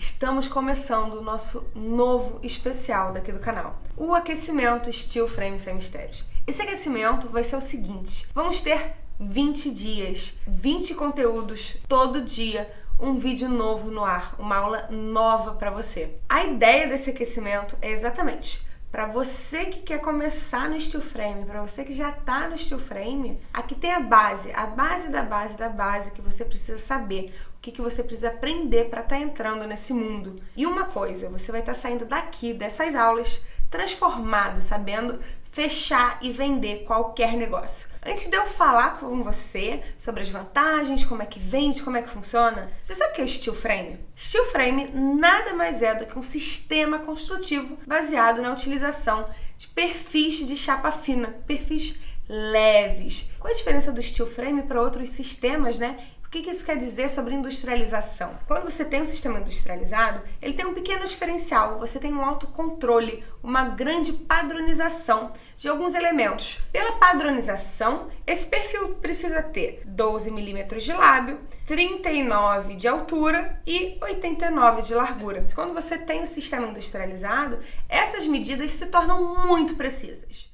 Estamos começando o nosso novo especial daqui do canal, o aquecimento Steel Frame Sem Mistérios. Esse aquecimento vai ser o seguinte, vamos ter 20 dias, 20 conteúdos todo dia, um vídeo novo no ar, uma aula nova para você. A ideia desse aquecimento é exatamente para você que quer começar no steel frame, para você que já está no steel frame, aqui tem a base, a base da base da base que você precisa saber, o que, que você precisa aprender para estar tá entrando nesse mundo. E uma coisa, você vai estar tá saindo daqui, dessas aulas, transformado, sabendo fechar e vender qualquer negócio. Antes de eu falar com você sobre as vantagens, como é que vende, como é que funciona, você sabe o que é o Steel Frame? Steel Frame nada mais é do que um sistema construtivo baseado na utilização de perfis de chapa fina, perfis leves. Qual a diferença do steel frame para outros sistemas, né? O que, isso quer dizer sobre industrialização? Quando você tem um sistema industrializado, ele tem um pequeno diferencial, você tem um autocontrole, uma grande padronização de alguns elementos. Pela padronização, esse perfil precisa ter 12 milímetros de lábio, 39 de altura e 89 de largura. Quando você tem o um sistema industrializado, essas medidas se tornam muito precisas.